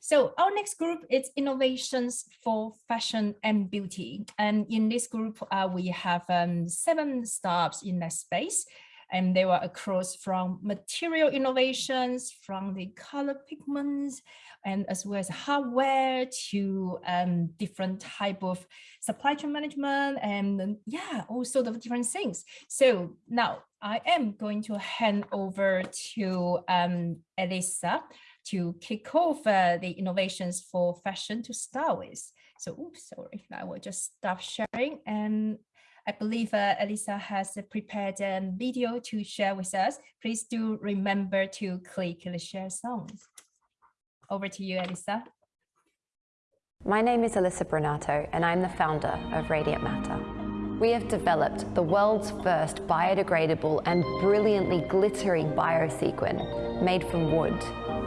So our next group is innovations for fashion and beauty. And in this group, uh, we have um, seven startups in that space. And they were across from material innovations, from the color pigments, and as well as hardware to um, different type of supply chain management and yeah, all sort of different things. So now I am going to hand over to um, Elissa to kick off uh, the innovations for fashion to start with. So, oops, sorry, I will just stop sharing. And I believe uh, Elissa has prepared a video to share with us. Please do remember to click the share sound. Over to you, Elissa. My name is Elissa Brunato, and I'm the founder of Radiant Matter. We have developed the world's first biodegradable and brilliantly glittering biosequin made from wood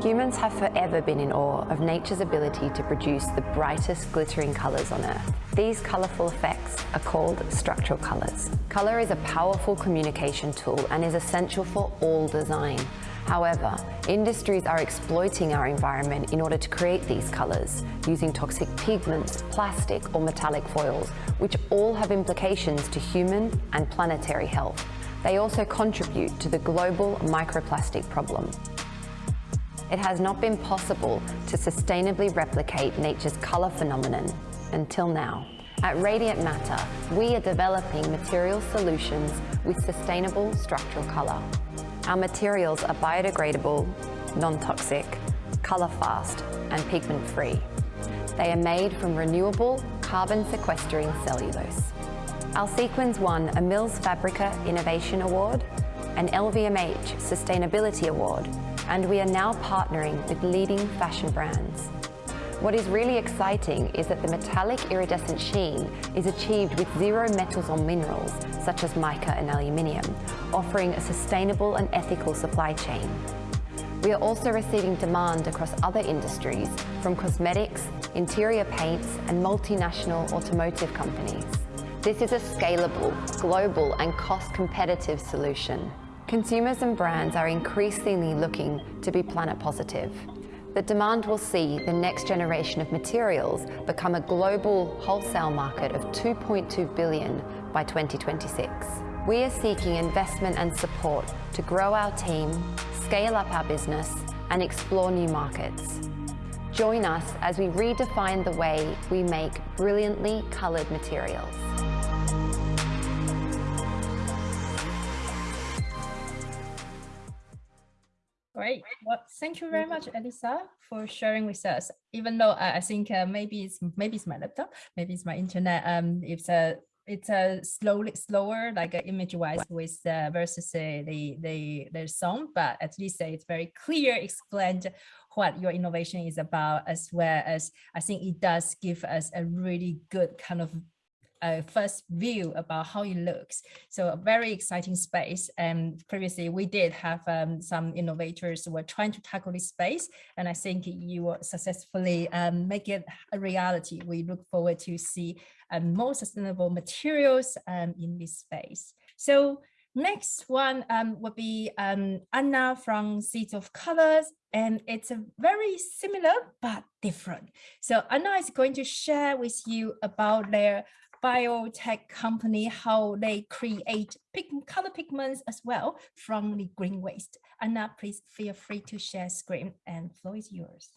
Humans have forever been in awe of nature's ability to produce the brightest glittering colours on Earth. These colourful effects are called structural colours. Colour is a powerful communication tool and is essential for all design. However, industries are exploiting our environment in order to create these colours, using toxic pigments, plastic or metallic foils, which all have implications to human and planetary health. They also contribute to the global microplastic problem it has not been possible to sustainably replicate nature's colour phenomenon until now. At Radiant Matter, we are developing material solutions with sustainable structural colour. Our materials are biodegradable, non-toxic, colour-fast and pigment-free. They are made from renewable, carbon-sequestering cellulose. Our sequins won a Mills Fabrica Innovation Award, an LVMH Sustainability Award and we are now partnering with leading fashion brands. What is really exciting is that the metallic iridescent sheen is achieved with zero metals or minerals, such as mica and aluminium, offering a sustainable and ethical supply chain. We are also receiving demand across other industries, from cosmetics, interior paints, and multinational automotive companies. This is a scalable, global, and cost-competitive solution. Consumers and brands are increasingly looking to be planet positive. The demand will see the next generation of materials become a global wholesale market of 2.2 billion by 2026. We are seeking investment and support to grow our team, scale up our business, and explore new markets. Join us as we redefine the way we make brilliantly coloured materials. Great. Well, thank you very much, Elissa, for sharing with us. Even though uh, I think uh, maybe it's maybe it's my laptop, maybe it's my internet. Um, it's a it's a slowly slower like uh, image wise with uh, versus uh, the the the song, but at least uh, it's very clear explained what your innovation is about, as well as I think it does give us a really good kind of a first view about how it looks. So a very exciting space. And previously we did have um, some innovators who were trying to tackle this space. And I think you will successfully um, make it a reality. We look forward to see um, more sustainable materials um, in this space. So next one um, would be um, Anna from Seeds of Colors, and it's a very similar but different. So Anna is going to share with you about their biotech company, how they create color pigments as well from the green waste. Anna, please feel free to share screen and floor is yours.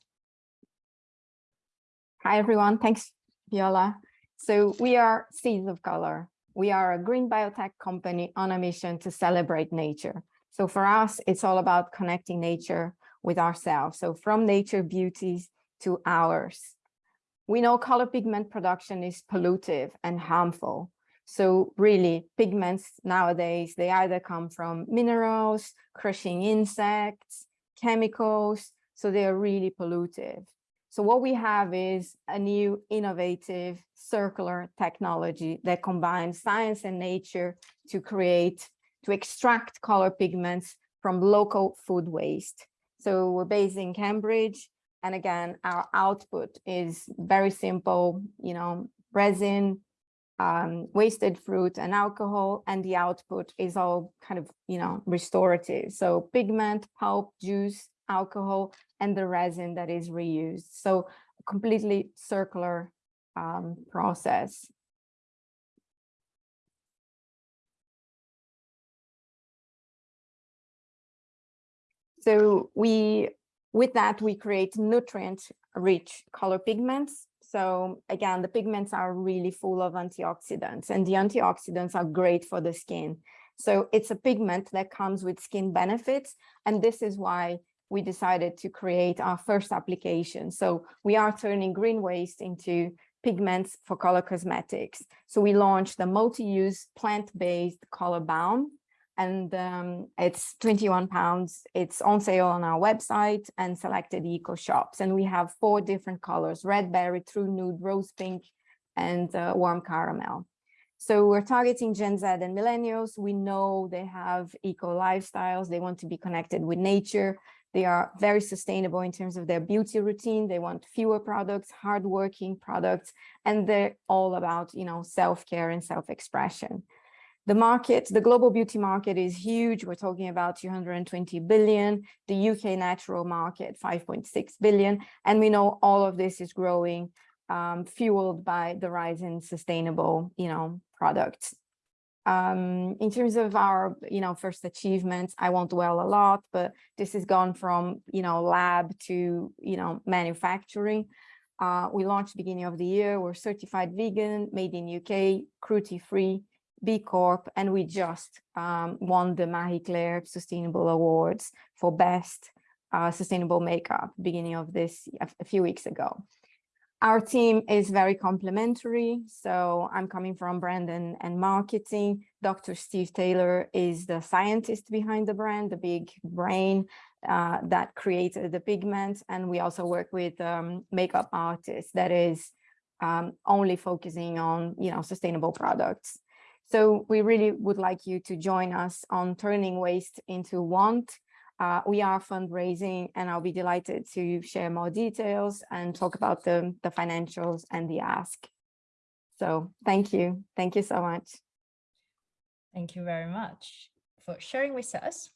Hi, everyone. Thanks, Viola. So we are Seeds of Color. We are a green biotech company on a mission to celebrate nature. So for us, it's all about connecting nature with ourselves. So from nature beauties to ours we know color pigment production is pollutive and harmful. So really pigments nowadays, they either come from minerals, crushing insects, chemicals, so they are really pollutive. So what we have is a new innovative circular technology that combines science and nature to create, to extract color pigments from local food waste. So we're based in Cambridge and again, our output is very simple, you know, resin, um, wasted fruit and alcohol, and the output is all kind of, you know, restorative. So pigment, pulp, juice, alcohol, and the resin that is reused. So completely circular um, process. So we, with that, we create nutrient-rich color pigments. So again, the pigments are really full of antioxidants and the antioxidants are great for the skin. So it's a pigment that comes with skin benefits. And this is why we decided to create our first application. So we are turning green waste into pigments for color cosmetics. So we launched the multi-use plant-based color balm and um, it's 21 pounds. It's on sale on our website and selected eco shops. And we have four different colors, red berry, true nude, rose pink, and uh, warm caramel. So we're targeting Gen Z and millennials. We know they have eco lifestyles. They want to be connected with nature. They are very sustainable in terms of their beauty routine. They want fewer products, hardworking products, and they're all about, you know, self-care and self-expression. The market, the global beauty market is huge. We're talking about 220 billion, the UK natural market, 5.6 billion. And we know all of this is growing, um, fueled by the rise in sustainable, you know, products. Um, in terms of our, you know, first achievements, I won't dwell a lot, but this has gone from, you know, lab to, you know, manufacturing. Uh, we launched beginning of the year. We're certified vegan, made in UK, cruelty-free, B Corp, and we just um, won the Marie Claire Sustainable Awards for Best uh, Sustainable Makeup beginning of this a, few weeks ago. Our team is very complementary. So I'm coming from brand and, and marketing. Dr. Steve Taylor is the scientist behind the brand, the big brain uh, that created the pigment. And we also work with um, makeup artists that is um, only focusing on, you know, sustainable products. So we really would like you to join us on turning waste into want. Uh, we are fundraising and I'll be delighted to share more details and talk about the, the financials and the ask. So thank you. Thank you so much. Thank you very much for sharing with us.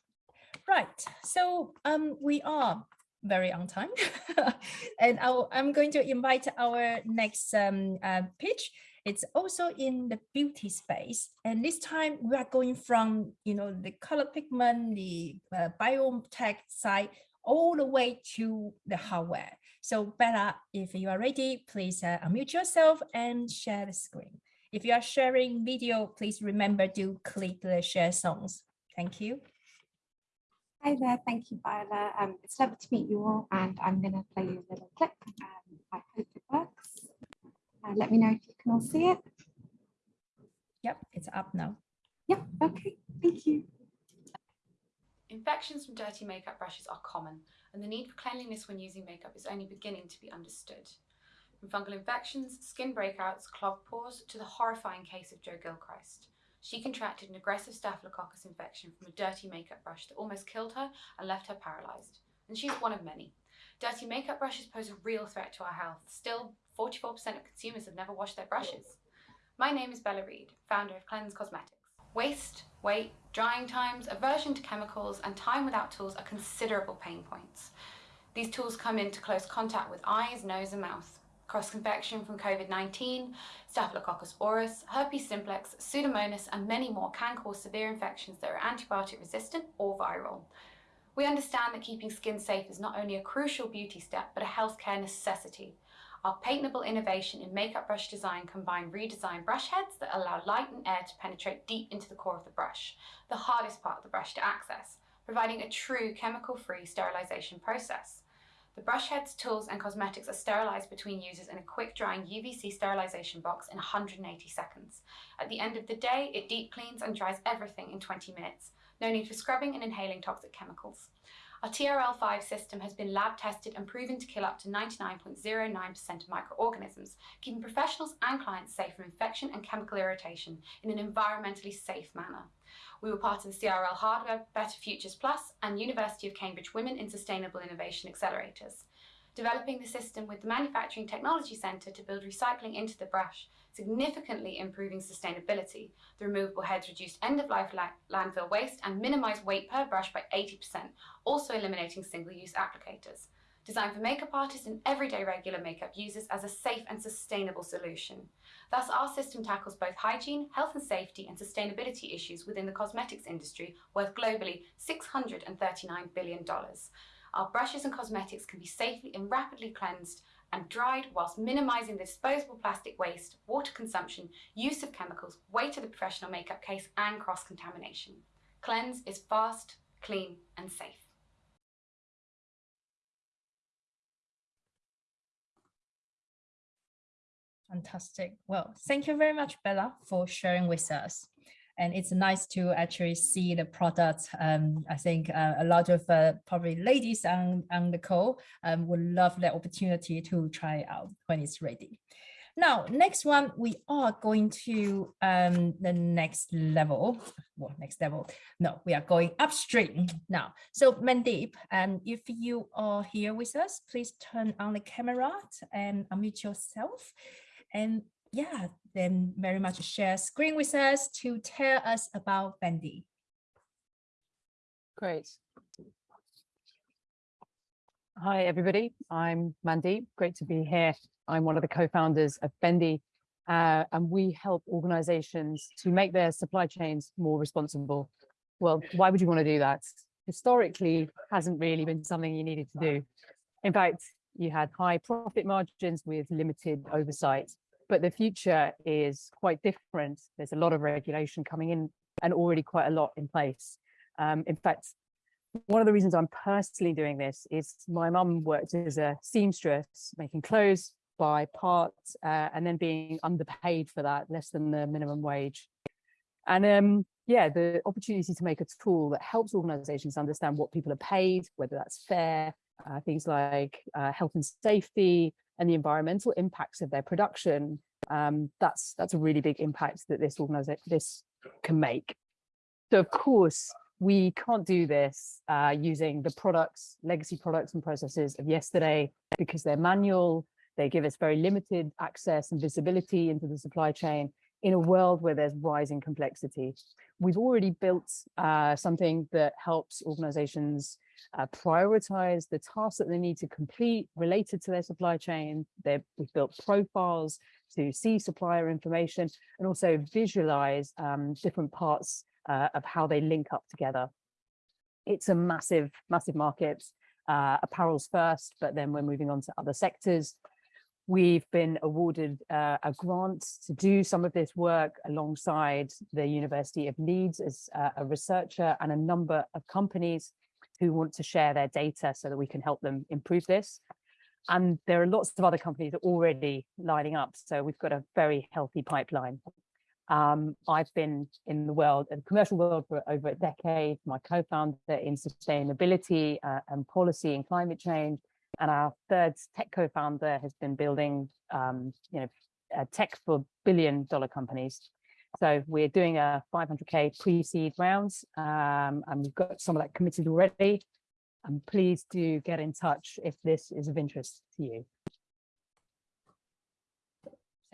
Right, so um, we are very on time and i am going to invite our next um, uh, pitch it's also in the beauty space. And this time we are going from, you know, the color pigment, the uh, biotech side, all the way to the hardware. So Bella, if you are ready, please uh, unmute yourself and share the screen. If you are sharing video, please remember to click the share sounds. Thank you. Hi there, thank you, Viola. Um, it's lovely to meet you all, and I'm going to play you a little clip. Um, I hope it works. Uh, let me know if you can all see it. Yep, it's up now. Yep, okay, thank you. Infections from dirty makeup brushes are common, and the need for cleanliness when using makeup is only beginning to be understood. From fungal infections, skin breakouts, clogged pores, to the horrifying case of Jo Gilchrist. She contracted an aggressive staphylococcus infection from a dirty makeup brush that almost killed her and left her paralysed. And she's one of many. Dirty makeup brushes pose a real threat to our health. Still, 44% of consumers have never washed their brushes. My name is Bella Reed, founder of Cleanse Cosmetics. Waste, weight, drying times, aversion to chemicals, and time without tools are considerable pain points. These tools come into close contact with eyes, nose, and mouth. Cross-infection from COVID-19, Staphylococcus aureus, herpes simplex, Pseudomonas, and many more can cause severe infections that are antibiotic resistant or viral. We understand that keeping skin safe is not only a crucial beauty step, but a healthcare necessity. Our patentable innovation in makeup brush design combine redesigned brush heads that allow light and air to penetrate deep into the core of the brush, the hardest part of the brush to access, providing a true chemical-free sterilization process. The brush heads, tools and cosmetics are sterilized between users in a quick-drying UVC sterilization box in 180 seconds. At the end of the day, it deep cleans and dries everything in 20 minutes. No need for scrubbing and inhaling toxic chemicals. Our TRL5 system has been lab tested and proven to kill up to 99.09% of microorganisms, keeping professionals and clients safe from infection and chemical irritation in an environmentally safe manner. We were part of the CRL Hardware Better Futures Plus and University of Cambridge Women in Sustainable Innovation Accelerators. developing the system with the Manufacturing Technology Centre to build recycling into the brush, significantly improving sustainability. The removable heads reduced end-of-life la landfill waste and minimised weight per brush by 80%, also eliminating single-use applicators. Designed for makeup artists and everyday regular makeup users as a safe and sustainable solution. Thus, our system tackles both hygiene, health and safety and sustainability issues within the cosmetics industry worth globally $639 billion. Our brushes and cosmetics can be safely and rapidly cleansed and dried whilst minimising the disposable plastic waste, water consumption, use of chemicals, weight of the professional makeup case and cross-contamination. Cleanse is fast, clean and safe. Fantastic. Well, thank you very much, Bella, for sharing with us. And it's nice to actually see the product. Um, I think uh, a lot of uh, probably ladies on, on the call um, would love the opportunity to try out when it's ready. Now, next one, we are going to um, the next level. Well, next level. No, we are going upstream now. So Mandeep, um, if you are here with us, please turn on the camera and unmute yourself. And yeah, then very much share screen with us to tell us about Bendy. Great. Hi, everybody. I'm Mandy. Great to be here. I'm one of the co-founders of Bendy, uh, and we help organizations to make their supply chains more responsible. Well, why would you want to do that? Historically, hasn't really been something you needed to do. In fact, you had high profit margins with limited oversight but the future is quite different. There's a lot of regulation coming in and already quite a lot in place. Um, in fact, one of the reasons I'm personally doing this is my mum worked as a seamstress, making clothes by parts uh, and then being underpaid for that, less than the minimum wage. And um, yeah, the opportunity to make a tool that helps organizations understand what people are paid, whether that's fair, uh, things like uh, health and safety, and the environmental impacts of their production, um, that's that's a really big impact that this organization this can make. So of course, we can't do this uh, using the products, legacy products and processes of yesterday because they're manual. They give us very limited access and visibility into the supply chain in a world where there's rising complexity. We've already built uh, something that helps organizations uh, prioritize the tasks that they need to complete related to their supply chain. They've, we've built profiles to see supplier information and also visualize um, different parts uh, of how they link up together. It's a massive, massive market. Uh, apparel's first, but then we're moving on to other sectors. We've been awarded uh, a grant to do some of this work alongside the University of Leeds as uh, a researcher and a number of companies who want to share their data so that we can help them improve this. And there are lots of other companies already lining up. So we've got a very healthy pipeline. Um, I've been in the world, in the commercial world for over a decade, my co-founder in sustainability uh, and policy and climate change. And our third tech co-founder has been building, um, you know, tech for billion dollar companies. So we're doing a 500k pre-seed rounds um, and we've got some of that committed already. And please do get in touch if this is of interest to you.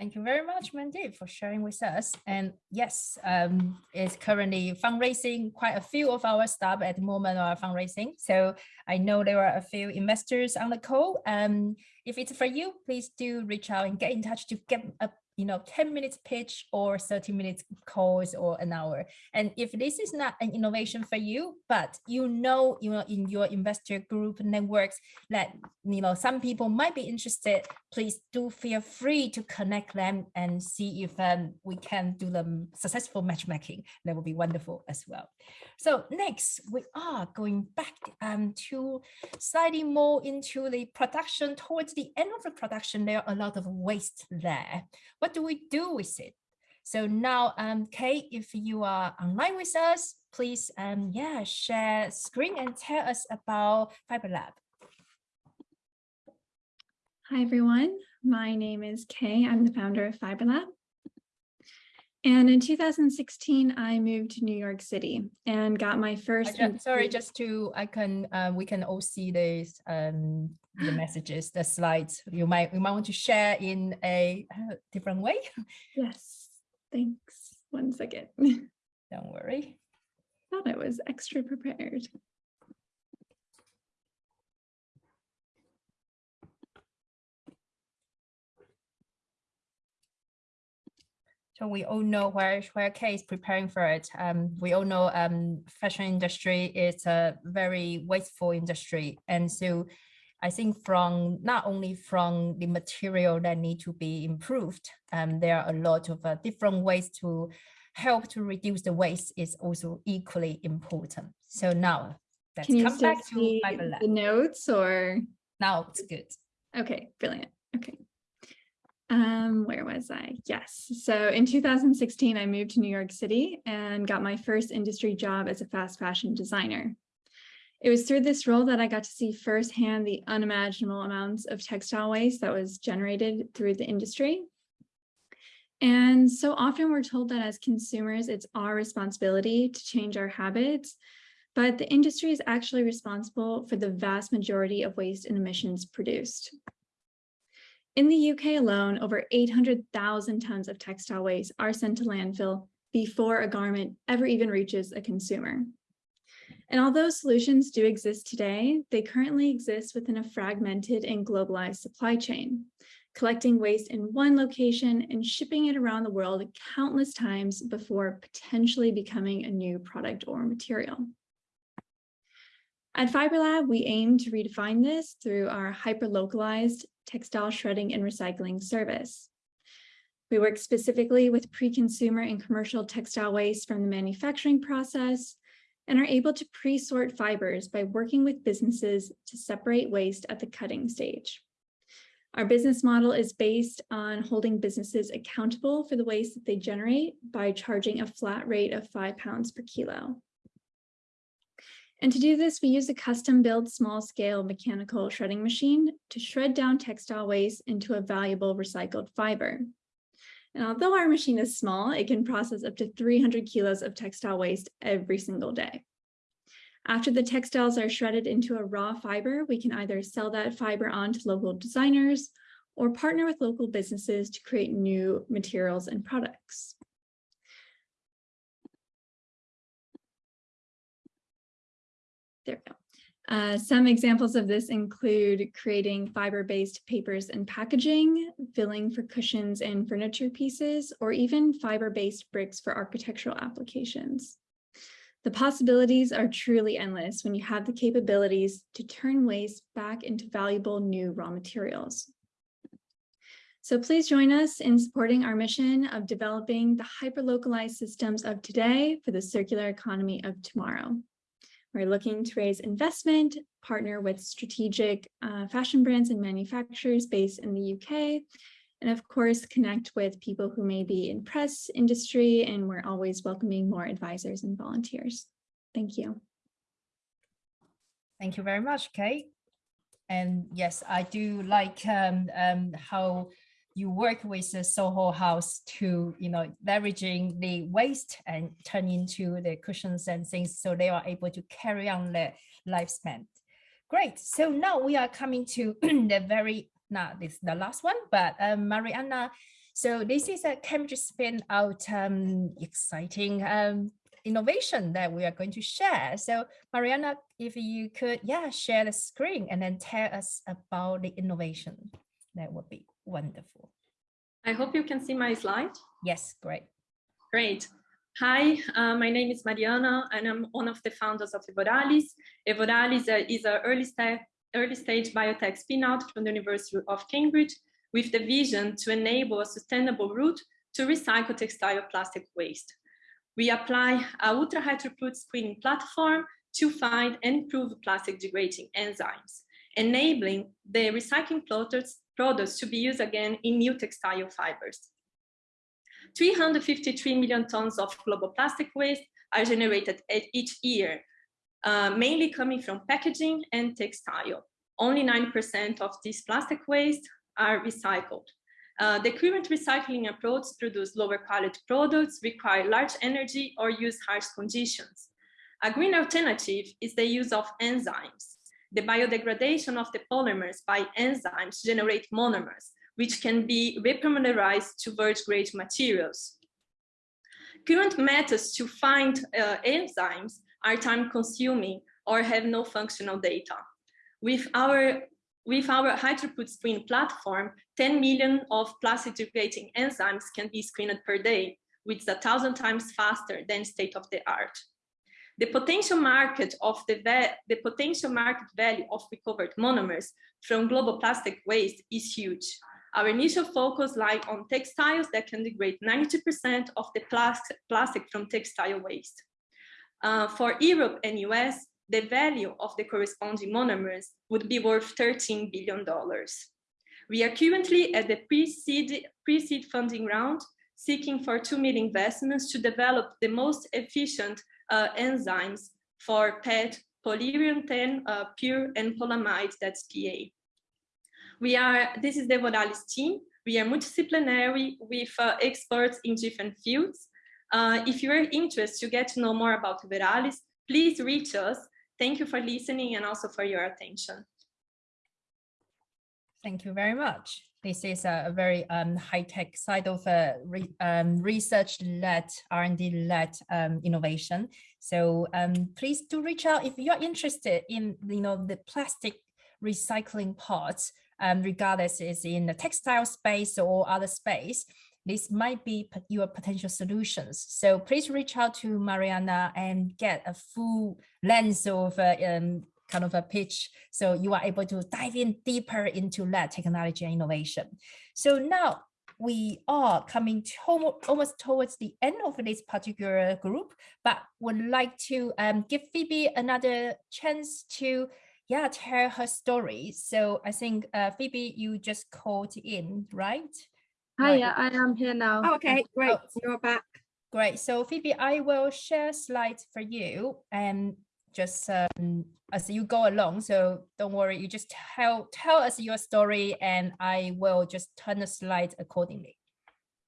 Thank you very much, Mandeep, for sharing with us. And yes, um, it's currently fundraising. Quite a few of our staff at the moment are fundraising. So I know there are a few investors on the call. Um, if it's for you, please do reach out and get in touch to get a you know, 10 minutes pitch or 30 minutes calls or an hour. And if this is not an innovation for you, but you know, you know, in your investor group networks that, you know, some people might be interested, please do feel free to connect them and see if um, we can do the successful matchmaking. That would be wonderful as well. So next, we are going back um, to slightly more into the production. Towards the end of the production, there are a lot of waste there. What do we do with it? So now, um, Kate, if you are online with us, please, um, yeah, share screen and tell us about FiberLab. Hi, everyone. My name is Kay. I'm the founder of FiberLab. And in 2016, I moved to New York City and got my first. ju- Sorry, just to, I can, uh, we can all see this, um, the messages, the slides. You might, we might want to share in a uh, different way. Yes, thanks. One second. Don't worry. Thought I was extra prepared. So we all know where where Kay is preparing for it. Um, we all know um, fashion industry is a very wasteful industry, and so I think from not only from the material that need to be improved, um, there are a lot of uh, different ways to help to reduce the waste is also equally important. So now let's Can you come back to the notes or? Now it's good. Okay, brilliant. Okay. Um, where was I? Yes. So in 2016, I moved to New York City and got my first industry job as a fast fashion designer. It was through this role that I got to see firsthand the unimaginable amounts of textile waste that was generated through the industry. And so often we're told that as consumers, it's our responsibility to change our habits, but the industry is actually responsible for the vast majority of waste and emissions produced. In the UK alone, over 800,000 tons of textile waste are sent to landfill before a garment ever even reaches a consumer. And although solutions do exist today, they currently exist within a fragmented and globalized supply chain, collecting waste in one location and shipping it around the world countless times before potentially becoming a new product or material. At FiberLab, we aim to redefine this through our hyper-localized textile shredding and recycling service. We work specifically with pre-consumer and commercial textile waste from the manufacturing process and are able to pre-sort fibers by working with businesses to separate waste at the cutting stage. Our business model is based on holding businesses accountable for the waste that they generate by charging a flat rate of five pounds per kilo. And to do this, we use a custom built small scale mechanical shredding machine to shred down textile waste into a valuable recycled fiber. And although our machine is small, it can process up to 300 kilos of textile waste every single day. After the textiles are shredded into a raw fiber, we can either sell that fiber on to local designers or partner with local businesses to create new materials and products. There we go. Uh, some examples of this include creating fiber-based papers and packaging, filling for cushions and furniture pieces, or even fiber-based bricks for architectural applications. The possibilities are truly endless when you have the capabilities to turn waste back into valuable new raw materials. So please join us in supporting our mission of developing the hyper-localized systems of today for the circular economy of tomorrow. We're looking to raise investment, partner with strategic uh, fashion brands and manufacturers based in the UK, and of course, connect with people who may be in press industry, and we're always welcoming more advisors and volunteers. Thank you. Thank you very much, Kate. And yes, I do like um, um, how you work with the Soho House to, you know, leveraging the waste and turn into the cushions and things so they are able to carry on their lifespan. Great. So now we are coming to the very, not this the last one, but um, Mariana. So this is a Cambridge spin out um, exciting um, innovation that we are going to share. So Mariana, if you could, yeah, share the screen and then tell us about the innovation, that would be wonderful. I hope you can see my slide. Yes, great. Great. Hi, uh, my name is Mariana and I'm one of the founders of Evoralis. Evoralis uh, is an early, sta early stage biotech spin-out from the University of Cambridge with the vision to enable a sustainable route to recycle textile plastic waste. We apply a ultra high throughput screening platform to find and improve plastic degrading enzymes, enabling the recycling products, products to be used again in new textile fibers. 353 million tons of global plastic waste are generated each year, uh, mainly coming from packaging and textile. Only 9% of this plastic waste are recycled. Uh, the current recycling approach produce lower quality products, require large energy, or use harsh conditions. A green alternative is the use of enzymes. The biodegradation of the polymers by enzymes generate monomers, which can be repolymerized to virgin-grade materials. Current methods to find uh, enzymes are time-consuming or have no functional data. With our with our high-throughput screen platform, 10 million of plastic degrading enzymes can be screened per day, which is a thousand times faster than state of the art. The potential market of the, the potential market value of recovered monomers from global plastic waste is huge. Our initial focus lies on textiles that can degrade 90% of the plastic, plastic from textile waste. Uh, for Europe and US, the value of the corresponding monomers would be worth $13 billion. We are currently at the pre-seed pre funding round, seeking for 2 million investments to develop the most efficient uh, enzymes for PET, polyurethane, uh, pure, and polyamide, that's PA. We are, this is the Evoralis team. We are multidisciplinary with uh, experts in different fields. Uh, if you're interested to get to know more about Evoralis, please reach us Thank you for listening and also for your attention. Thank you very much. This is a, very um, high-tech side of a re, um, research-led, R&D-led um, innovation. So um, please do reach out if you're interested in you know the plastic recycling parts, um, regardless is in the textile space or other space this might be your potential solutions. So please reach out to Mariana and get a full lens of uh, um, kind of a pitch so you are able to dive in deeper into that technology and innovation. So now we are coming to almost towards the end of this particular group, but would like to um, give Phoebe another chance to yeah, tell her story. So I think uh, Phoebe, you just called in, right? Hi, yeah, I am here now. Oh, okay, great. Oh. You're back. Great. So Phoebe, I will share slides for you and just um, as you go along. So don't worry, you just tell tell us your story and I will just turn the slides accordingly.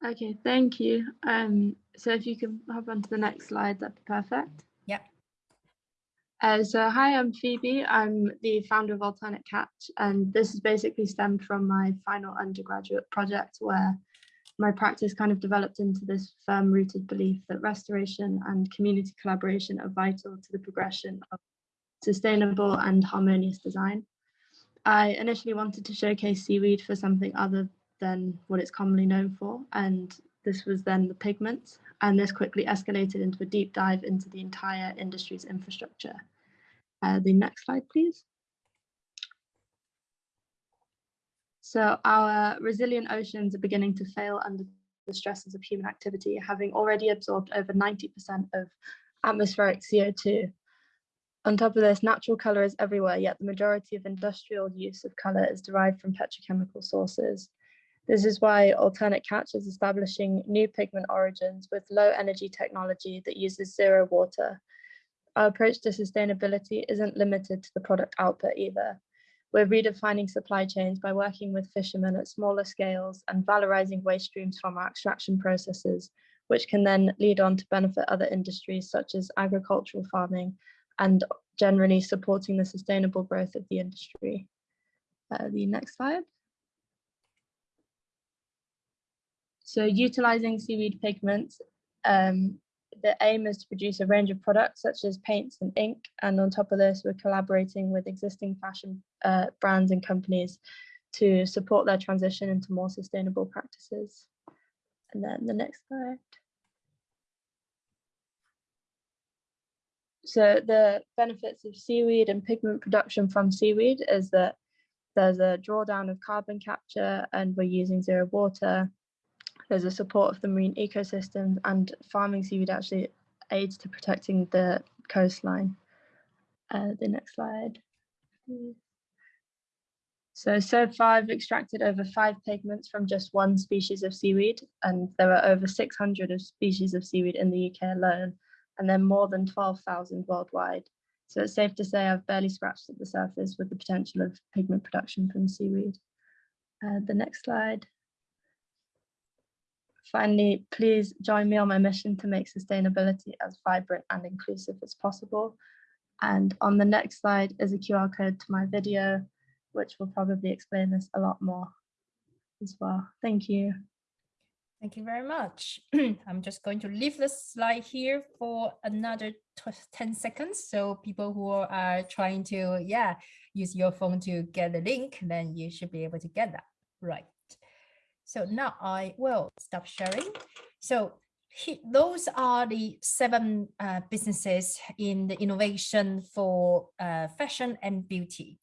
Okay, thank you. Um, so if you can hop on to the next slide, that'd be perfect. Yeah. Uh, so hi, I'm Phoebe. I'm the founder of Alternate Catch, and this is basically stemmed from my final undergraduate project where my practice kind of developed into this firm rooted belief that restoration and community collaboration are vital to the progression of sustainable and harmonious design. I initially wanted to showcase seaweed for something other than what it's commonly known for, and this was then the pigments, and this quickly escalated into a deep dive into the entire industry's infrastructure. Uh, the next slide, please. So our resilient oceans are beginning to fail under the stresses of human activity, having already absorbed over 90% of atmospheric CO2. On top of this, natural colour is everywhere, yet the majority of industrial use of colour is derived from petrochemical sources. This is why Alternate Catch is establishing new pigment origins with low energy technology that uses zero water our approach to sustainability isn't limited to the product output either. We're redefining supply chains by working with fishermen at smaller scales and valorizing waste streams from our extraction processes, which can then lead on to benefit other industries such as agricultural farming and generally supporting the sustainable growth of the industry. Uh, the next slide. So utilizing seaweed pigments um, the aim is to produce a range of products such as paints and ink. And on top of this, we're collaborating with existing fashion uh, brands and companies to support their transition into more sustainable practices. And then the next slide. So the benefits of seaweed and pigment production from seaweed is that there's a drawdown of carbon capture and we're using zero water. There's a support of the marine ecosystem and farming seaweed actually aids to protecting the coastline. Uh, the next slide. So, so so far I've extracted over five pigments from just one species of seaweed, and there are over 600 of species of seaweed in the UK alone, and then more than 12,000 worldwide. So it's safe to say I've barely scratched at the surface with the potential of pigment production from seaweed. Uh, the next slide. finally, please join me on my mission to make sustainability as vibrant and inclusive as possible. And on the next slide is a QR code to my video, which will probably explain this a lot more as well. Thank you. Thank you very much. I'm just going to leave this slide here for another 10 seconds. So people who are trying to, yeah, use your phone to get the link, then you should be able to get that. Right. So now I will stop sharing. So he, those are the seven uh, businesses in the innovation for uh, fashion and beauty.